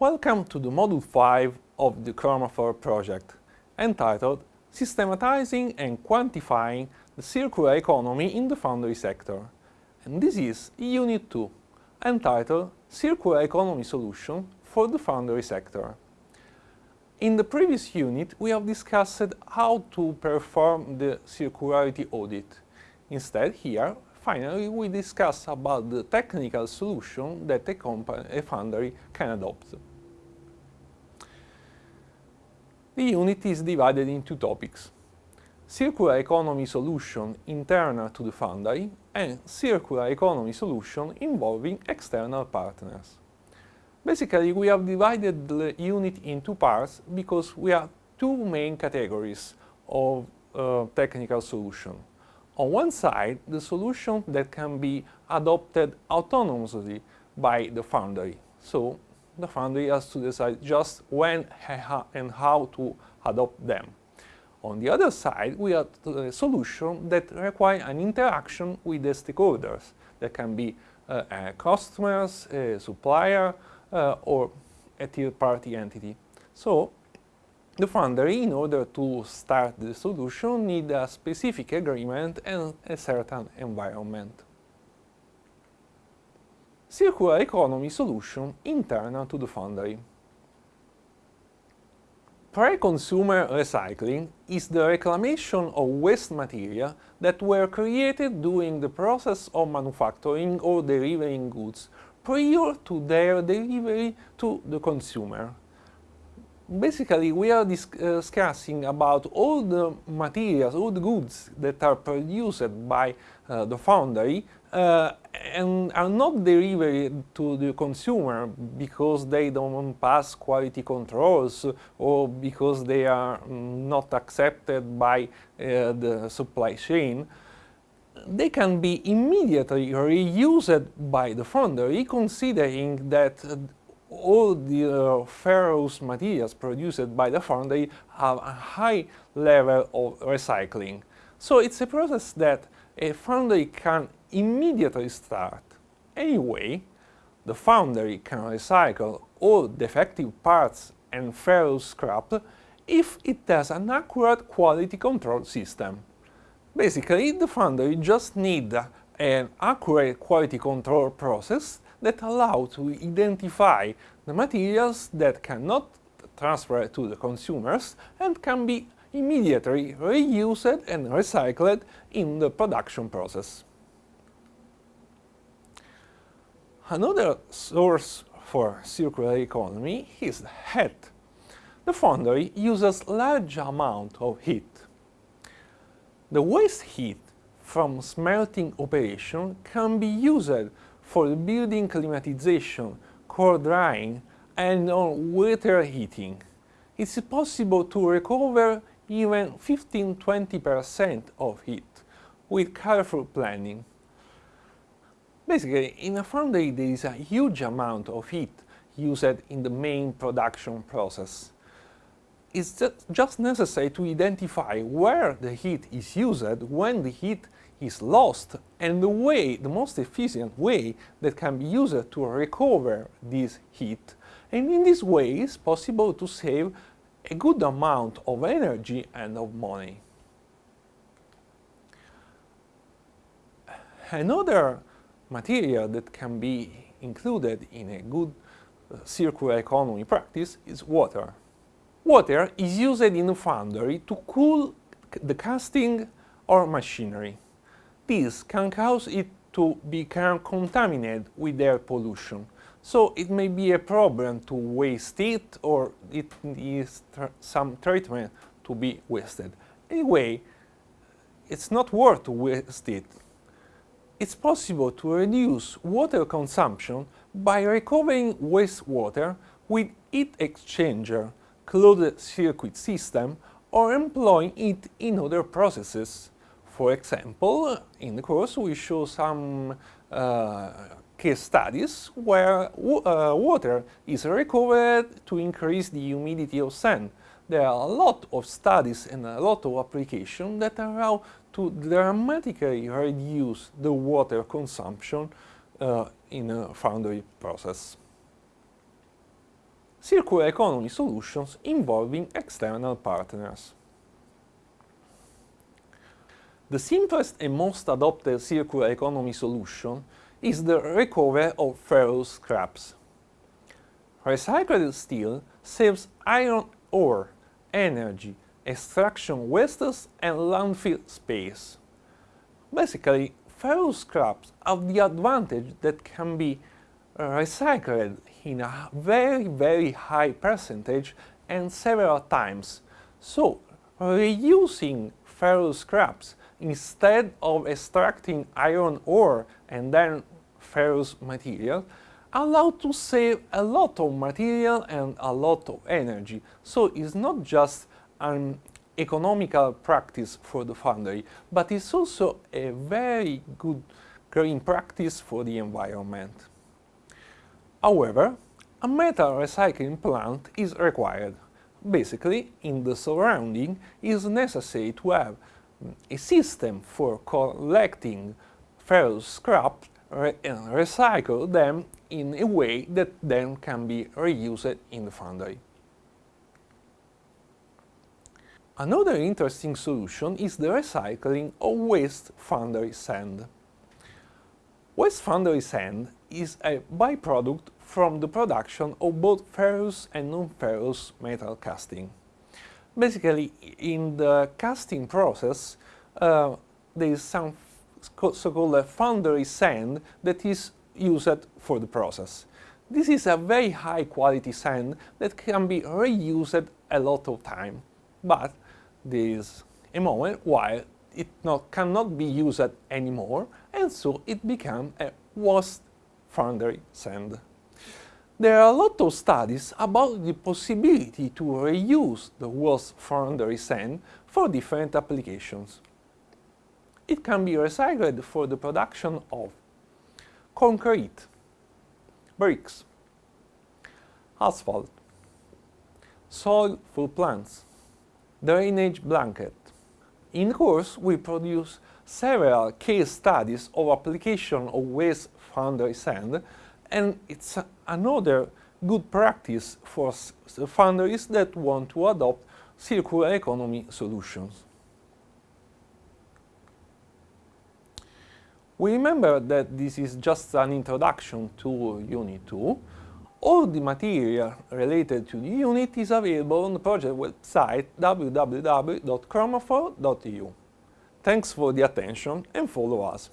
Welcome to the Module 5 of the Chromophore project, entitled Systematizing and Quantifying the Circular Economy in the Foundry Sector. And this is Unit 2, entitled Circular Economy Solution for the Foundry Sector. In the previous unit, we have discussed how to perform the circularity audit. Instead, here, finally, we discuss about the technical solution that a, company, a foundry can adopt. The unit is divided into topics. Circular economy solution internal to the foundry and circular economy solution involving external partners. Basically, we have divided the unit in two parts because we have two main categories of uh, technical solution. On one side, the solution that can be adopted autonomously by the foundry. So, the foundry has to decide just when and how to adopt them. On the other side, we have a solution that require an interaction with the stakeholders. That can be uh, customers, a supplier, uh, or a third-party entity. So, the foundry, in order to start the solution, need a specific agreement and a certain environment. Circular economy solution internal to the foundry. Pre-consumer recycling is the reclamation of waste material that were created during the process of manufacturing or delivering goods prior to their delivery to the consumer. Basically, we are dis uh, discussing about all the materials, all the goods that are produced by uh, the foundry uh, and are not delivered to the consumer because they don't pass quality controls or because they are not accepted by uh, the supply chain. They can be immediately reused by the foundry considering that all the uh, ferrous materials produced by the foundry have a high level of recycling. So it's a process that a foundry can immediately start. Anyway, the foundry can recycle all defective parts and ferrous scrap if it has an accurate quality control system. Basically, the foundry just needs an accurate quality control process that allow to identify the materials that cannot transfer to the consumers and can be immediately reused and recycled in the production process. Another source for circular economy is heat. The foundry uses large amount of heat the waste heat from smelting operation can be used for building climatization, core drying and on water heating. It's possible to recover even 15-20% of heat with careful planning. Basically, in a foundry there is a huge amount of heat used in the main production process it's just necessary to identify where the heat is used, when the heat is lost, and the way, the most efficient way that can be used to recover this heat. And in this way, it's possible to save a good amount of energy and of money. Another material that can be included in a good uh, circular economy practice is water. Water is used in a foundry to cool the casting or machinery. This can cause it to become contaminated with air pollution, so it may be a problem to waste it or it needs some treatment to be wasted. Anyway, it's not worth to waste it. It's possible to reduce water consumption by recovering wastewater with heat exchanger closed circuit system or employing it in other processes. For example, in the course we show some uh, case studies where uh, water is recovered to increase the humidity of sand. There are a lot of studies and a lot of applications that allow to dramatically reduce the water consumption uh, in a foundry process. circular economy solutions involving external partners. The simplest and most adopted circular economy solution is the recovery of ferrous scraps. Recycled steel saves iron ore, energy, extraction wastes and landfill space. Basically, ferrous scraps have the advantage that can be recycled in a very, very high percentage and several times. So, reusing ferrous scraps instead of extracting iron ore and then ferrous material allow to save a lot of material and a lot of energy. So it's not just an economical practice for the foundry, but it's also a very good green practice for the environment. However, a metal recycling plant is required. Basically, in the surrounding, it is necessary to have a system for collecting ferrous scrap and recycle them in a way that then can be reused in the foundry. Another interesting solution is the recycling of waste foundry sand. Waste foundry sand is a byproduct from the production of both ferrous and non-ferrous metal casting. Basically, in the casting process, uh, there is some so-called foundry sand that is used for the process. This is a very high quality sand that can be reused a lot of time, but there is a moment while it not, cannot be used anymore and so it becomes a waste foundry sand. There are a lot of studies about the possibility to reuse the waste foundry sand for different applications. It can be recycled for the production of concrete, bricks, asphalt, soil for plants, drainage blanket. In course, we produce several case studies of application of waste foundry sand and it's uh, another good practice for foundries that want to adopt circular economy solutions. We remember that this is just an introduction to Unit 2. All the material related to the unit is available on the project website www.chromofor.eu. Thanks for the attention and follow us.